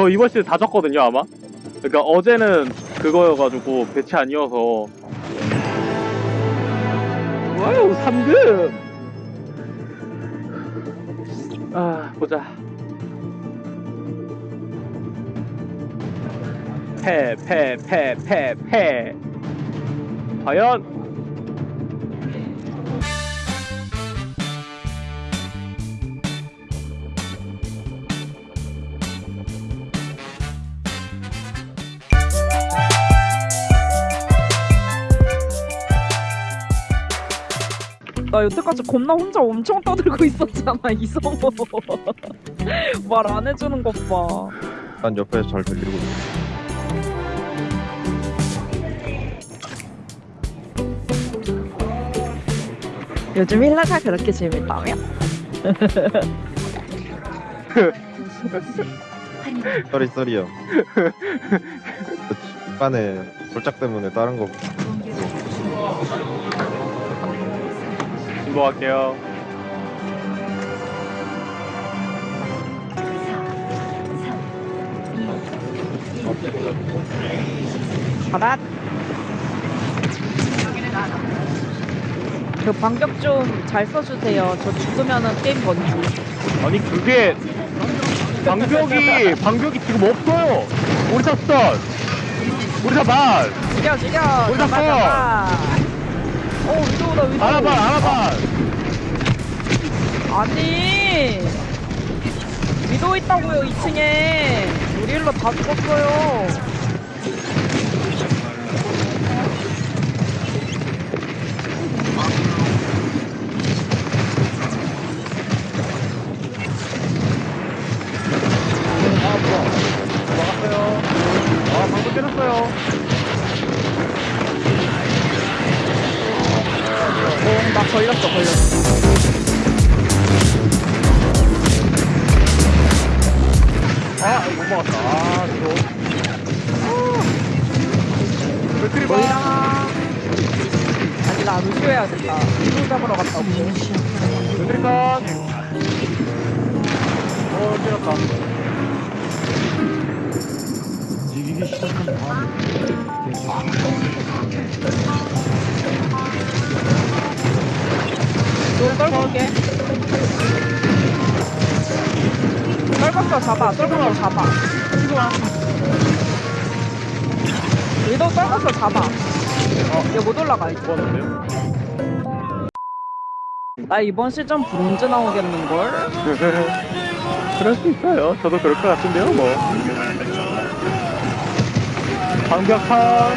저 이번 시즌 다 졌거든요 아마. 그러니까 어제는 그거여가지고 배치 아니어서. 와우 3급 아 보자. 패 패 패 패 패. 과연 나 여태까지 겁나 혼자 엄청 떠들고 있었잖아 이성호 말 안 해주는 것봐 난 옆에서 잘 들리고 있어. 요즘 힐라가 그렇게 재밌다며? 썰이 썰이요. 그 중간에 돌짝 때문에 다른 거 신고할게요. 가라 저 반격 좀 잘 써주세요. 저 죽으면은 게임 건지 아니 그게 방벽이 방벽이 지금 없어요. 우리 탑선 우리 탑반 죽여 죽여. 우리. 잡아 어 위도우다 위도우. 알아봐 알아봐. 아니. 위도우 있다고요 2층에. 우리 일로 다 죽었어요 걸렸어 걸렸어. 아못 막았다. 아 이거. 봐 뭐야 아니 나 루시오 해야겠다. 위도우 잡으러 갔다 맥크리 컷 어, 때렸다. 너 떨고 올게 떨궜어 잡아 떨궜어 잡아 위도 떨궜어 잡아 어, 얘못 올라가 이제? 나 이번 시즌 브론즈 나오겠는걸? 그럴 수 있어요. 저도 그럴 것 같은데요, 뭐. 방벽한.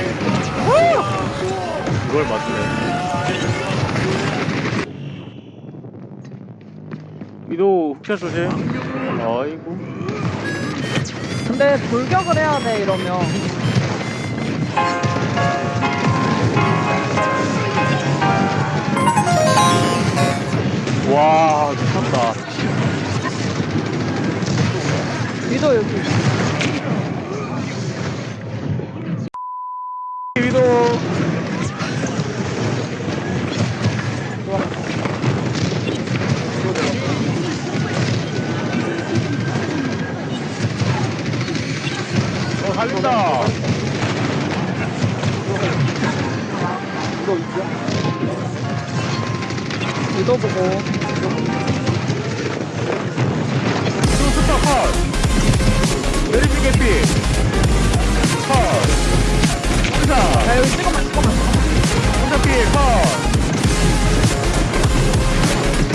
이걸 맞추네. 위도 훅샷 조심. 아이고. 근데 돌격을 해야 돼 이러면 와, 미쳤다. 위도 여기 위도 보고 또 스타 컷. 메리지 개피. 컷. 혼자. 야 여기 찍어만 찍어만 혼자 피 컷.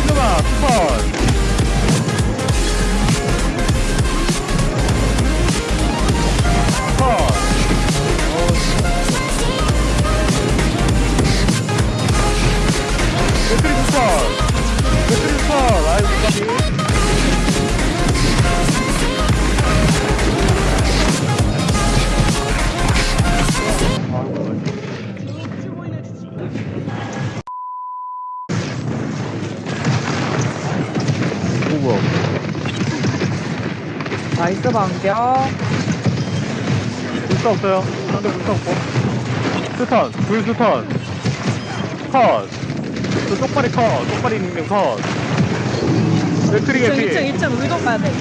신누마 왼쪽 안겨. 불타 없어요. 상대 불타 없고. 스턴 불 스턴. 컷저 쪽발이 컷. 쪽발이 닉네임 컷. 레트리 개피. 2층 2층 위도 봐야 돼.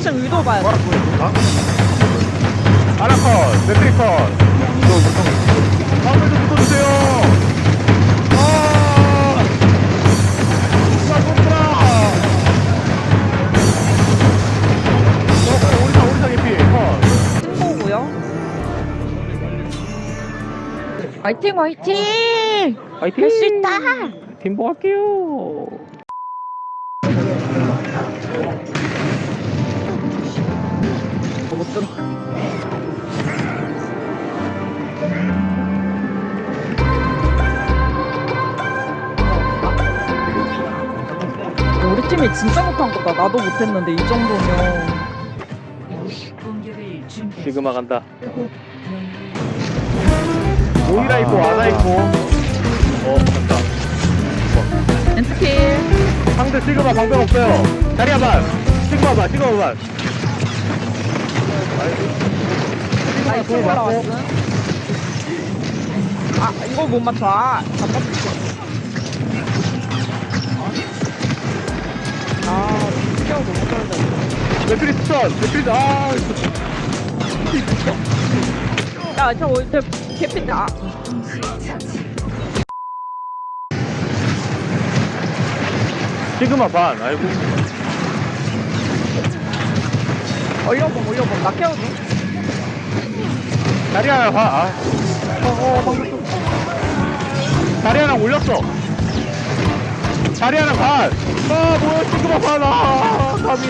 2층 위도 봐야 돼. 아? 아나 컷. 레트리 컷. 다음에도 아, 붙어주세요. 화이팅 화이팅! 화이팅! 할 수 있다! 팀보 할게요. 못 들어. 우리 팀이 진짜 못한 거다. 나도 못했는데 이 정도면 지금아 간다. 모이라 있고 아나 있고. 어 간다. 엔트필 상대 시그마 방법 없어요. 시그마 반. 시그마 반. 나이스 그거 맞고. 아 이걸 못 맞춰. 아 잠깐만. 아 피어 너무 떨다. 맥크리 스턴. 맥크리 아. 야저 저 개핀데 아. 시그마 반. 아이고. 올려봄 올려봄 나 깨워줘. 자리야 반. 아. 어, 어, 방금 좀. 자리야랑 올렸어. 자리야랑 반. 아 뭐야 시그마 반. 아 감히.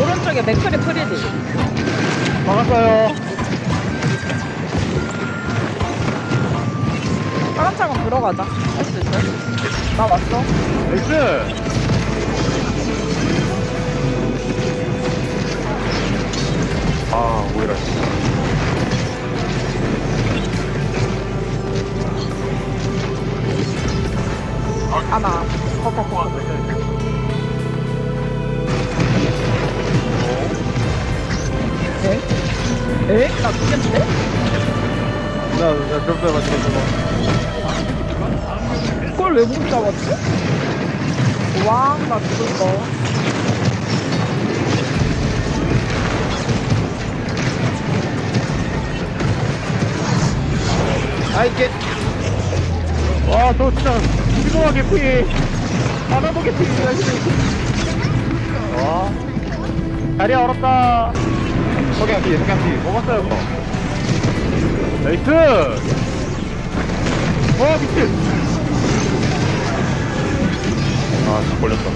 오른쪽에 맥크리 프리디. 막았어요. 파란 차건 들어가자. 할 수 있어? 나 왔어. 나이스. 아 오히려 하나. 커커커. 에? 나 죽겠는데? 나나 점프 맞춰서 그걸 왜 못 잡았지? 와, 나 죽었어. 아 이 게 와, 저 진짜 시그마 개피. 하나도 개피. 와. 자리 얼었다. 석양 뒤에 석양 뒤에 먹었어요, 그거. 나이스. 와, 미친. 아다 걸렸다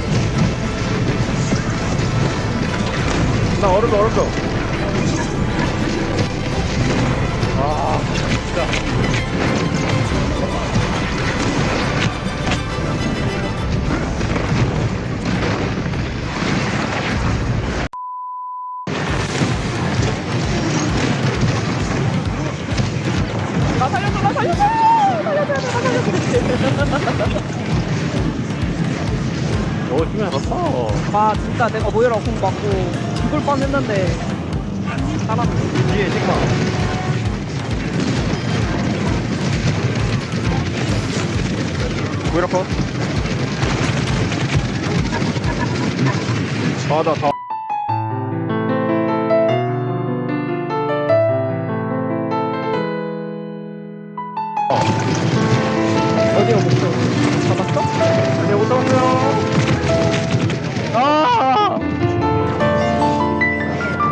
나 얼었어, 얼었어. 아, 진짜. 와, 진짜 내가 모이라 공 맞고 죽을 뻔 했는데. 살았네. 뒤에 시그마 오히려 컷 아나 다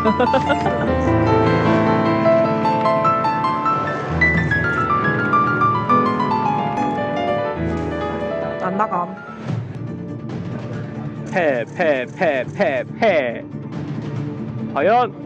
안 나감. 패, 패, 패, 패, 패. 과연